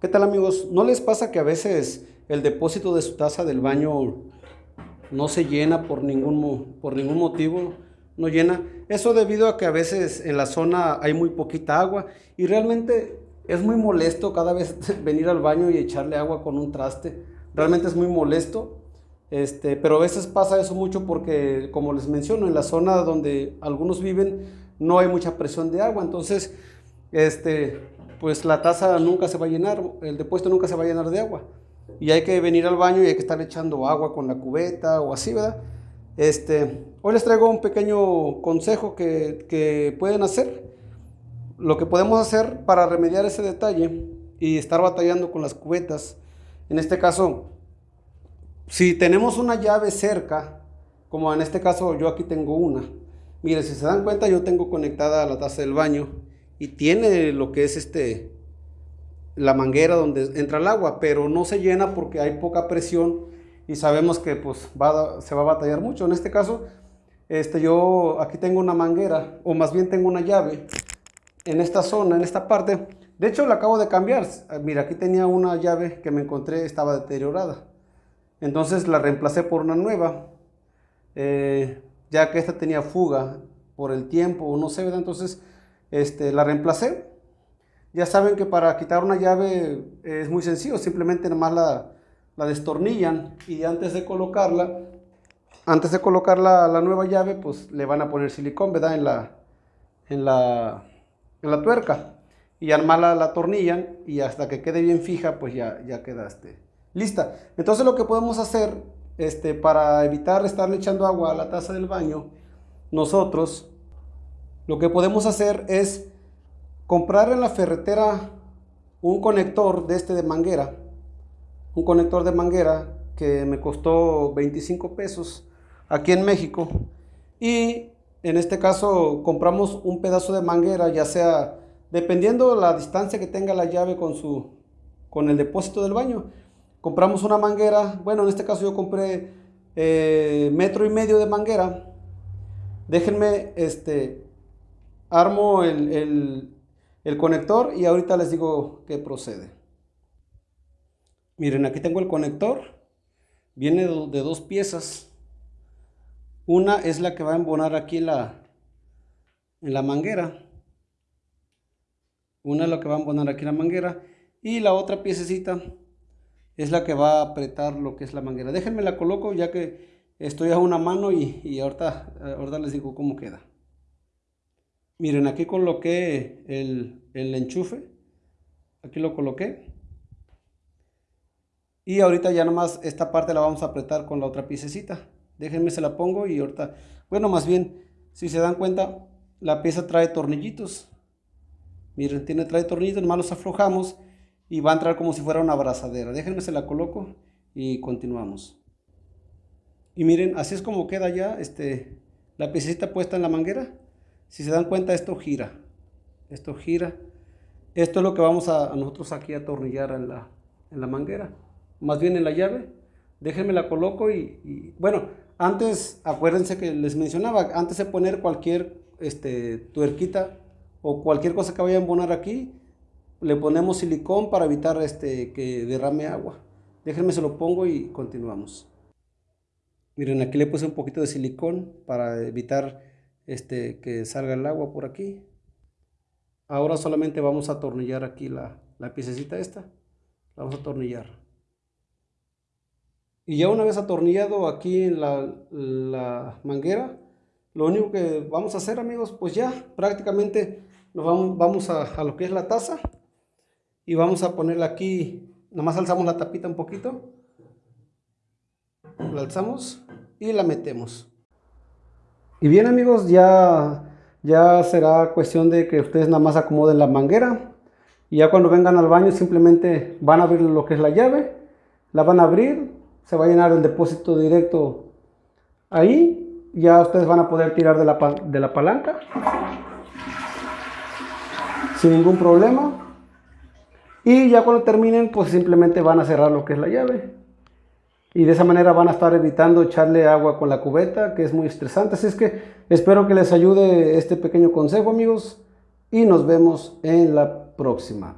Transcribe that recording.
¿Qué tal amigos? ¿No les pasa que a veces el depósito de su taza del baño no se llena por ningún, por ningún motivo? No llena. Eso debido a que a veces en la zona hay muy poquita agua y realmente es muy molesto cada vez venir al baño y echarle agua con un traste. Realmente es muy molesto. Este, pero a veces pasa eso mucho porque, como les menciono, en la zona donde algunos viven no hay mucha presión de agua. Entonces, este, pues la taza nunca se va a llenar, el depósito nunca se va a llenar de agua. Y hay que venir al baño y hay que estar echando agua con la cubeta o así, ¿verdad? Este, hoy les traigo un pequeño consejo que, que pueden hacer. Lo que podemos hacer para remediar ese detalle y estar batallando con las cubetas. En este caso, si tenemos una llave cerca, como en este caso yo aquí tengo una. Mire, si se dan cuenta yo tengo conectada la taza del baño y tiene lo que es este la manguera donde entra el agua, pero no se llena porque hay poca presión y sabemos que pues va, se va a batallar mucho. En este caso, este, yo aquí tengo una manguera, o más bien tengo una llave en esta zona, en esta parte. De hecho, la acabo de cambiar. Mira, aquí tenía una llave que me encontré, estaba deteriorada. Entonces la reemplacé por una nueva, eh, ya que esta tenía fuga por el tiempo, no sé, ¿verdad? Entonces este, la reemplacé. Ya saben que para quitar una llave es muy sencillo, simplemente nomás la, la destornillan y antes de colocarla, antes de colocar la, la, nueva llave, pues le van a poner silicón, ¿verdad? En la, en la, en la tuerca. Y nomás la, la atornillan y hasta que quede bien fija, pues ya, ya queda este, lista. Entonces lo que podemos hacer este, para evitar estarle echando agua a la taza del baño, nosotros lo que podemos hacer es comprar en la ferretera un conector de este de manguera, un conector de manguera que me costó 25 pesos aquí en México y en este caso compramos un pedazo de manguera, ya sea dependiendo la distancia que tenga la llave con su con el depósito del baño. Compramos una manguera, bueno en este caso yo compré eh, metro y medio de manguera. Déjenme este armo el, conector y ahorita les digo qué procede. Miren, aquí tengo el conector. Viene de, dos piezas. Una es la que va a embonar aquí en la, en la manguera. Una es la que va a embonar aquí en la manguera. Y la otra piececita es la que va a apretar lo que es la manguera. Déjenme la coloco ya que estoy a una mano y, y ahorita, ahorita les digo cómo queda. Miren, aquí coloqué el, enchufe. Aquí lo coloqué. Y ahorita ya nomás esta parte la vamos a apretar con la otra piececita. Déjenme se la pongo y ahorita... Bueno, más bien, si se dan cuenta, la pieza trae tornillitos. Miren, tiene, trae tornillitos, nomás los aflojamos y va a entrar como si fuera una abrazadera. Déjenme se la coloco y continuamos. Y miren, así es como queda ya este, la piececita puesta en la manguera. Si se dan cuenta, esto gira. Esto gira. Esto es lo que vamos a, nosotros aquí a atornillar en la, en la, manguera. Más bien en la llave. Déjenme la coloco y, bueno, antes, acuérdense que les mencionaba, antes de poner cualquier este, tuerquita o cualquier cosa que vaya a embonar aquí, le ponemos silicón para evitar este, que derrame agua. Déjenme se lo pongo y continuamos. Miren, aquí le puse un poquito de silicón para evitar este, que salga el agua por aquí. Ahora solamente vamos a atornillar aquí la, la piececita esta. La vamos a atornillar. Y ya una vez atornillado aquí en la, la manguera, lo único que vamos a hacer amigos, pues ya prácticamente nos vamos, vamos a, a, lo que es la taza y vamos a ponerla aquí, nada más alzamos la tapita un poquito, la alzamos y la metemos. Y bien amigos, ya, ya será cuestión de que ustedes nada más acomoden la manguera. Y ya cuando vengan al baño simplemente van a abrir lo que es la llave. La van a abrir, se va a llenar el depósito directo ahí. Ya ustedes van a poder tirar de la, de la palanca. Sin ningún problema. Y ya cuando terminen, pues simplemente van a cerrar lo que es la llave y de esa manera van a estar evitando echarle agua con la cubeta, que es muy estresante. Así es que espero que les ayude este pequeño consejo, amigos, y nos vemos en la próxima.